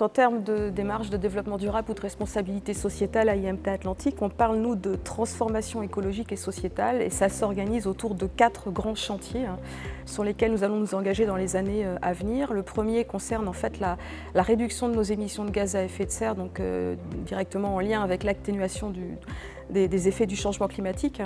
En termes de démarche de développement durable ou de responsabilité sociétale à IMT Atlantique, on parle nous de transformation écologique et sociétale et ça s'organise autour de quatre grands chantiers hein, sur lesquels nous allons nous engager dans les années euh, à venir. Le premier concerne en fait la, réduction de nos émissions de gaz à effet de serre, donc euh, directement en lien avec l'atténuation des, effets du changement climatique.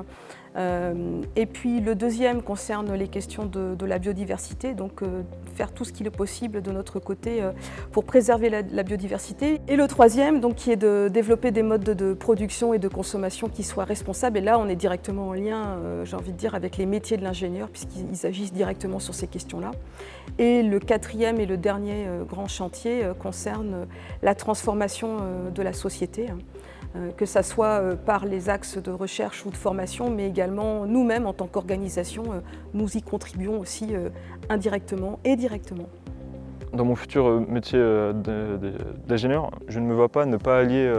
Euh, et puis le deuxième concerne les questions de, la biodiversité, donc euh, faire tout ce qu'il est possible de notre côté euh, pour préserver la, biodiversité. Et le troisième, donc, qui est de développer des modes de, production et de consommation qui soient responsables. Et là, on est directement en lien, j'ai envie de dire, avec les métiers de l'ingénieur, puisqu'ils agissent directement sur ces questions-là. Et le quatrième et le dernier grand chantier concerne la transformation de la société. Euh, que ce soit euh, par les axes de recherche ou de formation, mais également nous-mêmes en tant qu'organisation, euh, nous y contribuons aussi indirectement et directement. Dans mon futur métier d'ingénieur, je ne me vois pas ne pas allier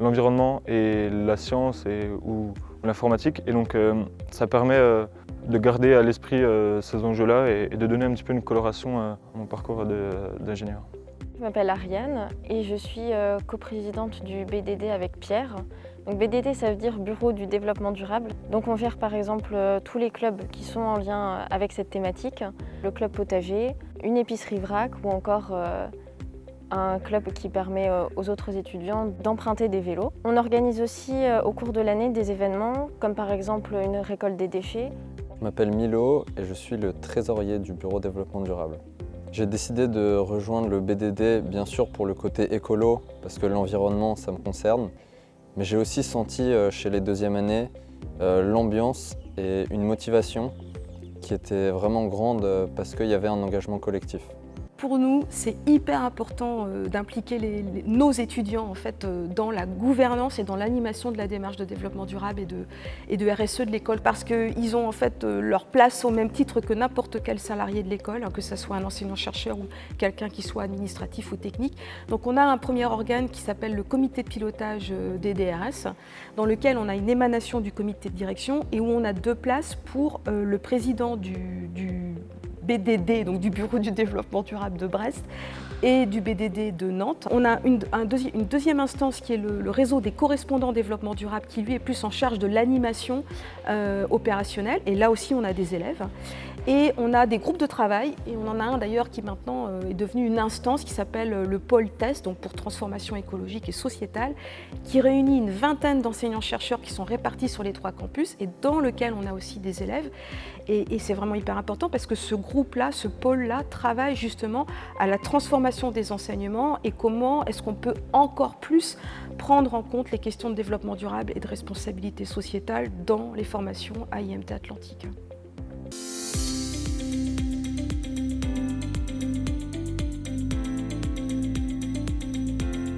l'environnement et la science ou l'informatique. Et donc ça permet de garder à l'esprit ces enjeux-là et de donner un petit peu une coloration à mon parcours d'ingénieur. Je m'appelle Ariane et je suis euh, coprésidente du BDD avec Pierre. Donc BDD, ça veut dire Bureau du développement durable. Donc on gère par exemple euh, tous les clubs qui sont en lien euh, avec cette thématique. Le club potager, une épicerie vrac ou encore un club qui permet aux autres étudiants d'emprunter des vélos. On organise aussi au cours de l'année des événements comme par exemple une récolte des déchets. Je m'appelle Milo et je suis le trésorier du Bureau développement durable. J'ai décidé de rejoindre le BDD, bien sûr pour le côté écolo, parce que l'environnement, ça me concerne. Mais j'ai aussi senti euh, chez les deuxièmes années euh, l'ambiance et une motivation qui était vraiment grande euh, parce qu'il y avait un engagement collectif. Pour nous, c'est hyper important euh, d'impliquer nos étudiants en fait, euh, dans la gouvernance et dans l'animation de la démarche de développement durable et de, RSE de l'école parce qu'ils ont en fait euh, leur place au même titre que n'importe quel salarié de l'école, hein, que ce soit un enseignant-chercheur ou quelqu'un qui soit administratif ou technique. Donc on a un premier organe qui s'appelle le comité de pilotage des DRS, dans lequel on a une émanation du comité de direction et où on a deux places pour le président du BDD, donc du Bureau du développement durable de Brest, et du BDD de Nantes. On a une, deuxième instance qui est le, réseau des correspondants développement durable qui lui est plus en charge de l'animation euh, opérationnelle, et là aussi on a des élèves. Et on a des groupes de travail, et on en a un d'ailleurs qui maintenant euh, est devenu une instance qui s'appelle euh, le pôle test, donc pour transformation écologique et sociétale, qui réunit une vingtaine d'enseignants-chercheurs qui sont répartis sur les trois campus et dans lequel on a aussi des élèves. Et, c'est vraiment hyper important parce que ce groupe-là, ce pôle-là, travaille justement à la transformation des enseignements et comment est-ce qu'on peut encore plus prendre en compte les questions de développement durable et de responsabilité sociétale dans les formations à IMT Atlantique.